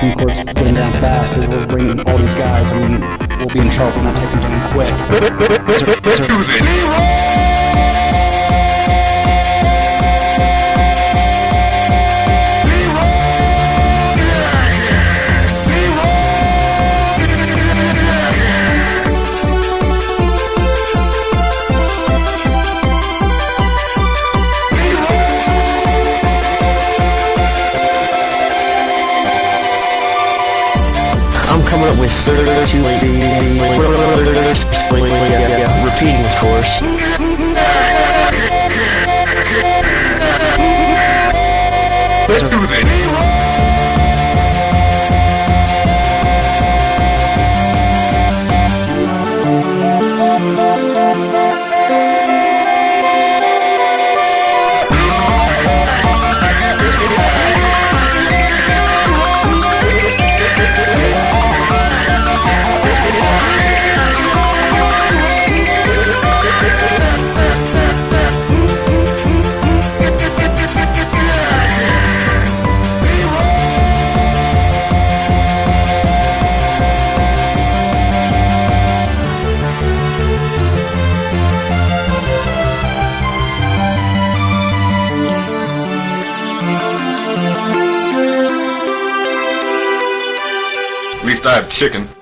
taking course getting down fast because we're bringing all these guys. Mean, we'll be in trouble we're not taking them quick. Let's do this. I'm coming up with 32 repeating, of course. Let's do this. Least I have chicken.